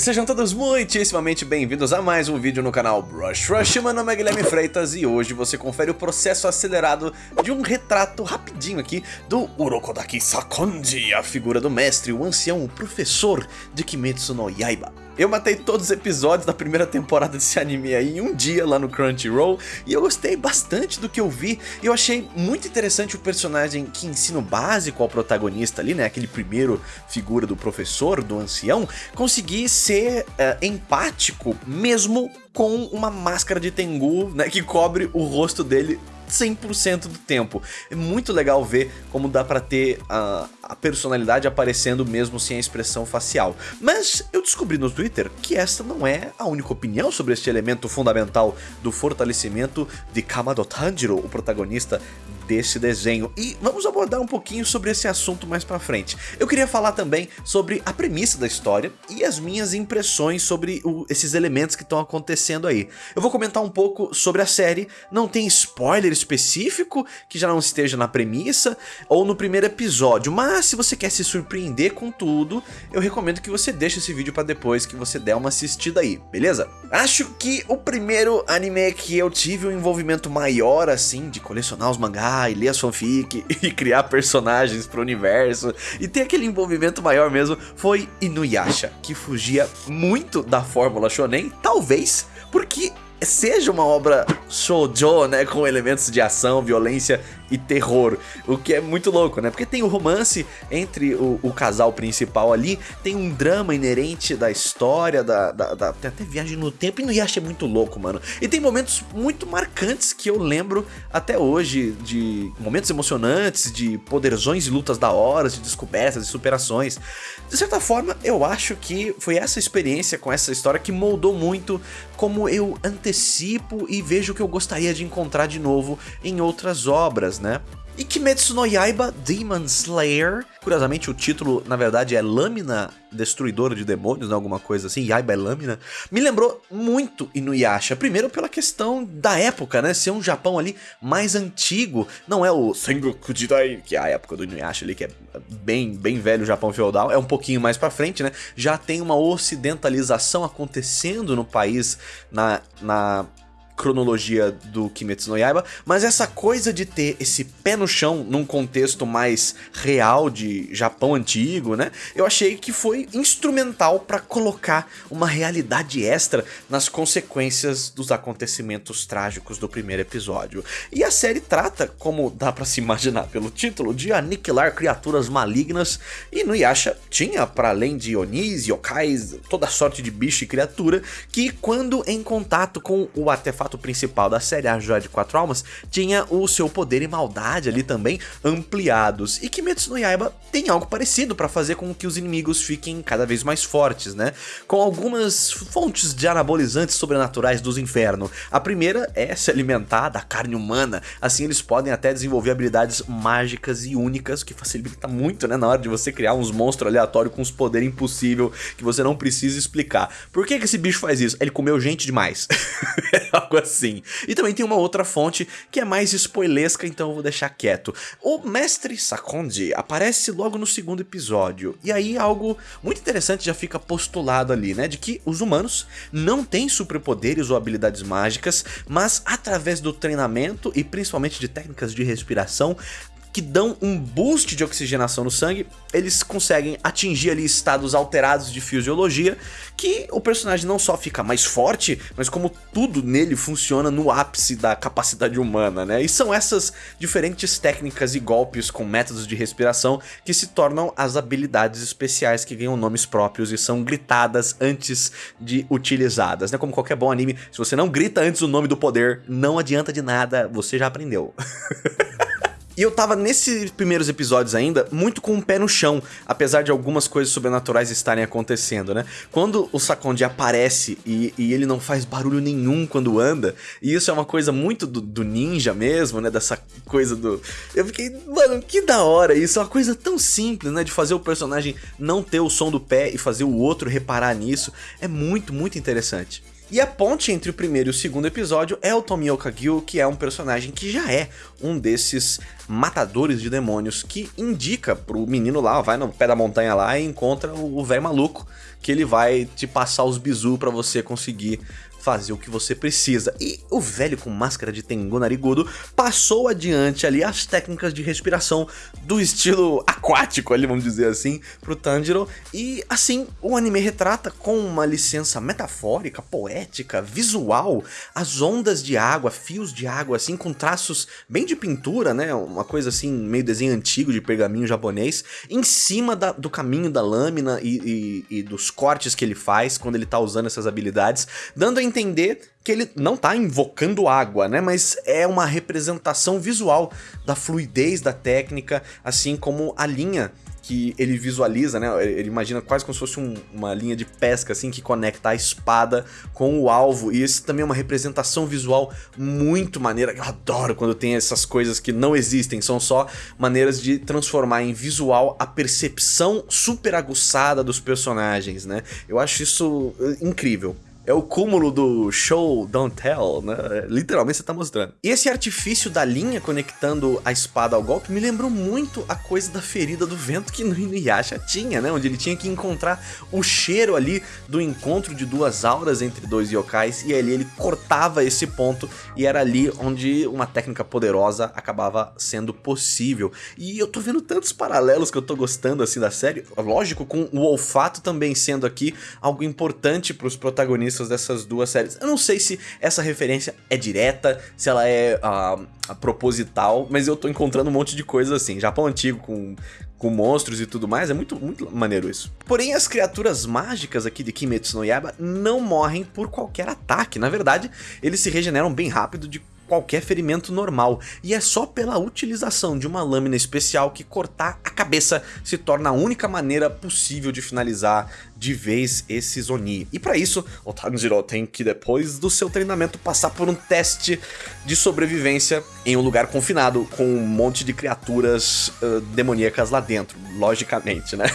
Sejam todos muitíssimamente bem-vindos a mais um vídeo no canal Brush Rush. Meu nome é Guilherme Freitas e hoje você confere o processo acelerado de um retrato rapidinho aqui do Urokodaki Sakonji, a figura do mestre, o ancião, o professor de Kimetsu no Yaiba. Eu matei todos os episódios da primeira temporada desse anime aí em um dia lá no Crunchyroll e eu gostei bastante do que eu vi. Eu achei muito interessante o personagem que ensina o básico ao protagonista ali, né? Aquele primeiro figura do professor, do ancião, conseguir ser uh, empático mesmo com uma máscara de Tengu, né? Que cobre o rosto dele 100% do tempo. É muito legal ver como dá pra ter a, a, personalidade aparecendo mesmo sem a expressão facial. Mas eu descobri no Twitter que esta não é a única opinião sobre este elemento fundamental do fortalecimento de Kamado Tanjiro, o protagonista desse desenho. E vamos abordar um pouquinho sobre esse assunto mais pra frente. Eu queria falar também sobre a premissa da história e as minhas impressões sobre o, esses elementos que estão acontecendo aí. Eu vou comentar um pouco sobre a série, não tem spoiler específico que já não esteja na premissa ou no primeiro episódio, mas se você quer se surpreender com tudo, eu recomendo que você deixe esse vídeo pra depois que você der uma assistida aí, beleza? Acho que o primeiro anime que eu tive um envolvimento maior assim, de colecionar os mangás e ler as fanfic e criar personagens pro universo e ter aquele envolvimento maior mesmo foi Inuyasha, que fugia muito da fórmula shonen, talvez porque seja uma obra shoujo, né, com elementos de ação, violência e terror, o que é muito louco, né? Porque tem o romance entre o, o casal principal ali, tem um drama inerente da história, da, da, da, tem até viagem no tempo, e no Yasha é muito louco, mano. E tem momentos muito marcantes que eu lembro até hoje, de momentos emocionantes, de poderzões e lutas da hora, de descobertas e superações. De certa forma, eu acho que foi essa experiência com essa história que moldou muito como eu antecipo e vejo o que eu gostaria de encontrar de novo em outras obras, né? E Kimetsu no Yaiba Demon Slayer, curiosamente o título na verdade é Lâmina Destruidora de Demônios, né, alguma coisa assim, Yaiba é lâmina, me lembrou muito Inuyasha, primeiro pela questão da época, né, ser um Japão ali mais antigo, não é o Sengoku Jidai, que é a época do Inuyasha ali, que é bem, bem velho Japão feudal, é um pouquinho mais pra frente, né, já tem uma ocidentalização acontecendo no país na, na cronologia do Kimetsu no Yaiba, mas essa coisa de ter esse pé no chão num contexto mais real de Japão antigo, né? Eu achei que foi instrumental para colocar uma realidade extra nas consequências dos acontecimentos trágicos do primeiro episódio. E a série trata, como dá para se imaginar pelo título, de aniquilar criaturas malignas e no Yasha tinha, para além de Onis, Yokais, toda sorte de bicho e criatura, que quando em contato com o artefato artefato principal da série, a Joia de Quatro Almas, tinha o seu poder e maldade ali também ampliados. E Kimetsu no Yaiba tem algo parecido para fazer com que os inimigos fiquem cada vez mais fortes, né? Com algumas fontes de anabolizantes sobrenaturais dos infernos. A primeira é se alimentar da carne humana, assim eles podem até desenvolver habilidades mágicas e únicas, que facilita muito, né, na hora de você criar uns monstros aleatórios com uns poderes impossível que você não precisa explicar. Por que, que esse bicho faz isso? Ele comeu gente demais. algo assim. E também tem uma outra fonte que é mais spoilesca, então eu vou deixar quieto. O Mestre Sakonji aparece logo no segundo episódio, e aí algo muito interessante já fica postulado ali, né? De que os humanos não têm superpoderes ou habilidades mágicas, mas através do treinamento e principalmente de técnicas de respiração, que dão um boost de oxigenação no sangue, eles conseguem atingir ali estados alterados de fisiologia, que o personagem não só fica mais forte, mas como tudo nele funciona no ápice da capacidade humana, né? E são essas diferentes técnicas e golpes com métodos de respiração que se tornam as habilidades especiais que ganham nomes próprios e são gritadas antes de utilizadas, né? Como qualquer bom anime, se você não grita antes o nome do poder, não adianta de nada, você já aprendeu. E eu tava nesses primeiros episódios ainda muito com o pé no chão, apesar de algumas coisas sobrenaturais estarem acontecendo, né? Quando o Sakonji aparece e, e ele não faz barulho nenhum quando anda, e isso é uma coisa muito do, do, ninja mesmo, né? Dessa coisa do... Eu fiquei, mano, que da hora isso, é uma coisa tão simples, né? De fazer o personagem não ter o som do pé e fazer o outro reparar nisso, é muito, muito interessante. E a ponte entre o primeiro e o segundo episódio é o Tomioka Gil, que é um personagem que já é um desses matadores de demônios que indica pro menino lá, vai no pé da montanha lá e encontra o velho maluco, que ele vai te passar os bizu para você conseguir fazer o que você precisa. E o velho com máscara de Tengu narigudo passou adiante ali as técnicas de respiração do estilo aquático ali, vamos dizer assim, pro Tanjiro. E assim, o anime retrata com uma licença metafórica, poética, visual, as ondas de água, fios de água, assim, com traços bem de pintura, né? Uma coisa assim, meio desenho antigo de pergaminho japonês, em cima da, do caminho da lâmina e, e, e dos cortes que ele faz quando ele tá usando essas habilidades, dando a entender que ele não tá invocando água, né? Mas é uma representação visual da fluidez da técnica, assim como a linha que ele visualiza, né? Ele imagina quase como se fosse um, uma linha de pesca, assim, que conecta a espada com o alvo. E isso também é uma representação visual muito maneira. Eu adoro quando tem essas coisas que não existem, são só maneiras de transformar em visual a percepção super aguçada dos personagens, né? Eu acho isso eh, incrível. É o cúmulo do show don't tell, né? Literalmente você tá mostrando. E esse artifício da linha conectando a espada ao golpe me lembrou muito a coisa da ferida do vento que no Inuyasha tinha, né? Onde ele tinha que encontrar o cheiro ali do encontro de duas auras entre dois yokais e ali ele cortava esse ponto e era ali onde uma técnica poderosa acabava sendo possível. E eu tô vendo tantos paralelos que eu tô gostando assim da série, lógico com o olfato também sendo aqui algo importante para os protagonistas dessas duas séries. Eu não sei se essa referência é direta, se ela é uh, proposital, mas eu tô encontrando um monte de coisas assim. Japão antigo com, com monstros e tudo mais, é muito, muito maneiro isso. Porém, as criaturas mágicas aqui de Kimetsu no Yaiba não morrem por qualquer ataque. Na verdade, eles se regeneram bem rápido de qualquer ferimento normal, e é só pela utilização de uma lâmina especial que cortar a cabeça se torna a única maneira possível de finalizar de vez esse Zoni. E para isso, o Tanjiro tem que depois do seu treinamento passar por um teste de sobrevivência em um lugar confinado com um monte de criaturas uh, demoníacas lá dentro, logicamente, né?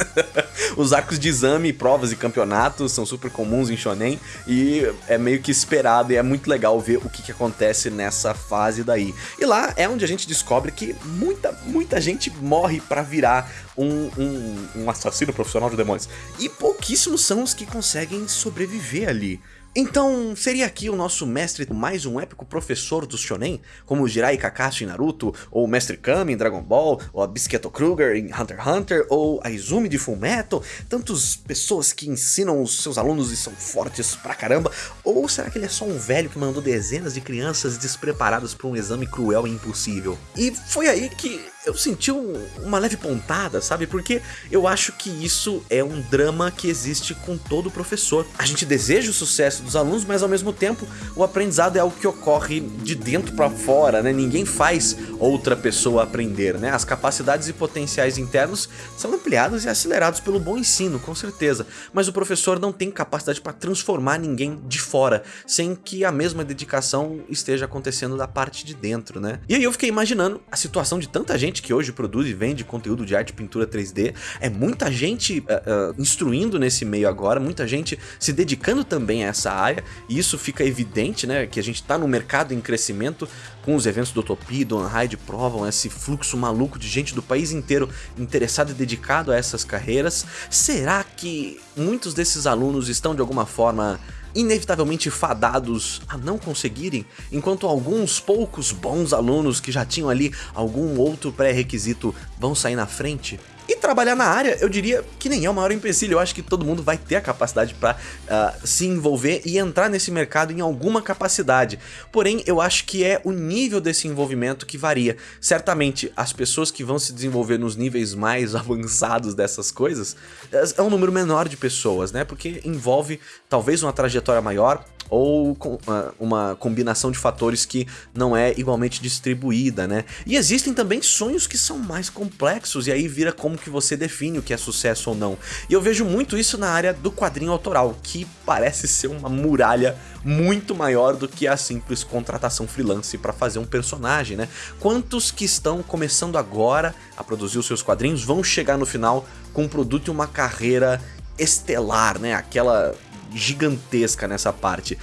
Os arcos de exame, provas e campeonatos são super comuns em Shonen e é meio que esperado e é muito legal ver o que, que acontece nessa fase daí. E lá é onde a gente descobre que muita, muita gente morre para virar um, um, um assassino profissional de demônios. E pouquíssimos são os que conseguem sobreviver ali. Então, seria aqui o nosso mestre mais um épico professor do shonen, como Jirai Kakashi em Naruto, ou Mestre Kami em Dragon Ball, ou a Bisqueto Kruger em Hunter x Hunter, ou a Izumi de Fullmetal, tantas pessoas que ensinam os seus alunos e são fortes pra caramba, ou será que ele é só um velho que mandou dezenas de crianças despreparadas para um exame cruel e impossível? E foi aí que eu senti um, uma leve pontada, sabe? Porque eu acho que isso é um drama que existe com todo professor. A gente deseja o sucesso dos alunos, mas ao mesmo tempo o aprendizado é algo que ocorre de dentro para fora, né? Ninguém faz outra pessoa aprender, né? As capacidades e potenciais internos são ampliados e acelerados pelo bom ensino, com certeza. Mas o professor não tem capacidade para transformar ninguém de fora, sem que a mesma dedicação esteja acontecendo da parte de dentro, né? E aí eu fiquei imaginando a situação de tanta gente que hoje produz e vende conteúdo de arte e pintura 3D, é muita gente uh, uh, instruindo nesse meio agora, muita gente se dedicando também a essa área, e isso fica evidente, né, que a gente está no mercado em crescimento, com os eventos do Utopia e do Unhide provam esse fluxo maluco de gente do país inteiro interessado e dedicado a essas carreiras. Será que muitos desses alunos estão de alguma forma inevitavelmente fadados a não conseguirem, enquanto alguns poucos bons alunos que já tinham ali algum outro pré-requisito vão sair na frente? Trabalhar na área, eu diria que nem é o maior empecilho. Eu acho que todo mundo vai ter a capacidade para uh, ah, se envolver e entrar nesse mercado em alguma capacidade. Porém, eu acho que é o nível desse envolvimento que varia. Certamente, as pessoas que vão se desenvolver nos níveis mais avançados dessas coisas é um número menor de pessoas, né? Porque envolve talvez uma trajetória maior, ou uh, uma combinação de fatores que não é igualmente distribuída, né? E existem também sonhos que são mais complexos e aí vira como que você define o que é sucesso ou não. E eu vejo muito isso na área do quadrinho autoral, que parece ser uma muralha muito maior do que a simples contratação freelance para fazer um personagem, né? Quantos que estão começando agora a produzir os seus quadrinhos vão chegar no final com um produto e uma carreira estelar, né? Aquela gigantesca nessa parte.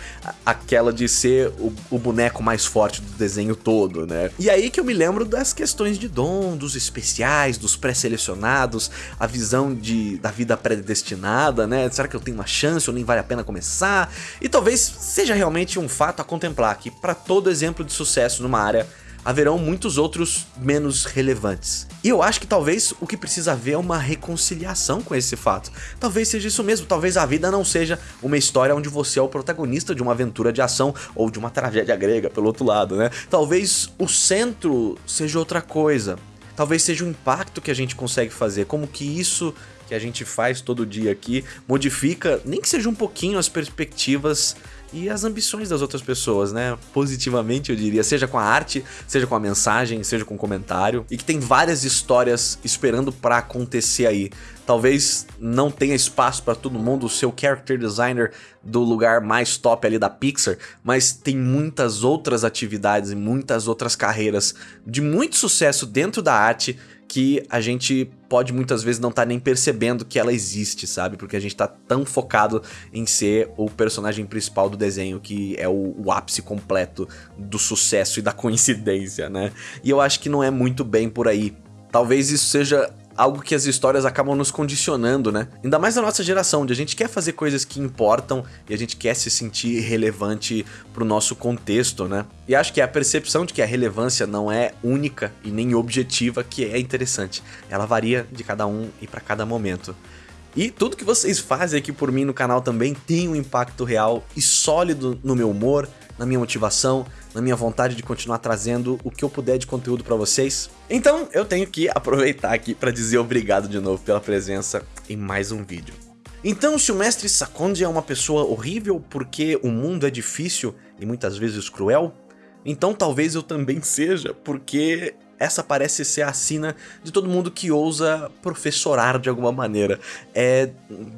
Aquela de ser o, o, boneco mais forte do desenho todo, né? E aí que eu me lembro das questões de dom, dos especiais, dos pré-selecionados, a visão de, da vida predestinada, né? Será que eu tenho uma chance ou nem vale a pena começar? E talvez seja realmente um fato a contemplar que para todo exemplo de sucesso numa área haverão muitos outros menos relevantes. E eu acho que talvez o que precisa haver é uma reconciliação com esse fato. Talvez seja isso mesmo, talvez a vida não seja uma história onde você é o protagonista de uma aventura de ação ou de uma tragédia grega, pelo outro lado, né? Talvez o centro seja outra coisa. Talvez seja o impacto que a gente consegue fazer, como que isso que a gente faz todo dia aqui modifica, nem que seja um pouquinho as perspectivas e as ambições das outras pessoas, né? Positivamente, eu diria, seja com a arte, seja com a mensagem, seja com o comentário, e que tem várias histórias esperando para acontecer aí. Talvez não tenha espaço para todo mundo o character designer do lugar mais top ali da Pixar, mas tem muitas outras atividades e muitas outras carreiras de muito sucesso dentro da arte que a gente pode muitas vezes não estar tá nem percebendo que ela existe, sabe? Porque a gente tá tão focado em ser o personagem principal do desenho, que é o, o, ápice completo do sucesso e da coincidência, né? E eu acho que não é muito bem por aí. Talvez isso seja algo que as histórias acabam nos condicionando, né? Ainda mais na nossa geração, onde a gente quer fazer coisas que importam e a gente quer se sentir relevante pro nosso contexto, né? E acho que a percepção de que a relevância não é única e nem objetiva que é interessante. Ela varia de cada um e para cada momento. E tudo que vocês fazem aqui por mim no canal também tem um impacto real e sólido no meu humor, na minha motivação, na minha vontade de continuar trazendo o que eu puder de conteúdo para vocês. Então eu tenho que aproveitar aqui para dizer obrigado de novo pela presença em mais um vídeo. Então se o mestre Sakonji é uma pessoa horrível porque o mundo é difícil e muitas vezes cruel, então talvez eu também seja porque essa parece ser a sina de todo mundo que ousa professorar de alguma maneira. É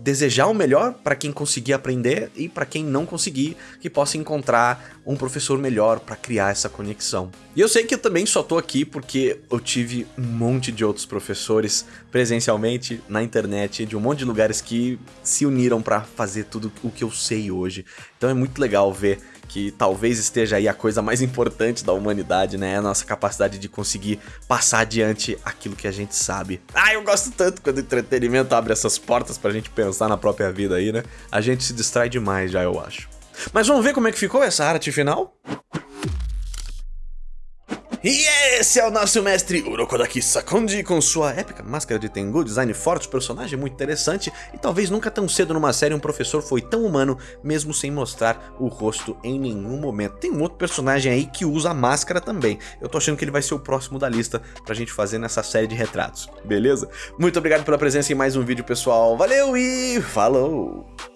desejar o melhor para quem conseguir aprender e para quem não conseguir, que possa encontrar um professor melhor para criar essa conexão. E eu sei que eu também só tô aqui porque eu tive um monte de outros professores presencialmente, na internet, de um monte de lugares que se uniram para fazer tudo o que eu sei hoje. Então é muito legal ver que talvez esteja aí a coisa mais importante da humanidade, né? A nossa capacidade de conseguir passar adiante aquilo que a gente sabe. Ah, eu gosto tanto quando o entretenimento abre essas portas pra gente pensar na própria vida aí, né? A gente se distrai demais já, eu acho. Mas vamos ver como é que ficou essa arte final? E esse é o nosso mestre Urokodaki Sakonji com sua épica máscara de Tengu, design forte, personagem muito interessante e talvez nunca tão cedo numa série um professor foi tão humano mesmo sem mostrar o rosto em nenhum momento. Tem um outro personagem aí que usa máscara também. Eu tô achando que ele vai ser o próximo da lista pra gente fazer nessa série de retratos, beleza? Muito obrigado pela presença em mais um vídeo pessoal, valeu e falou!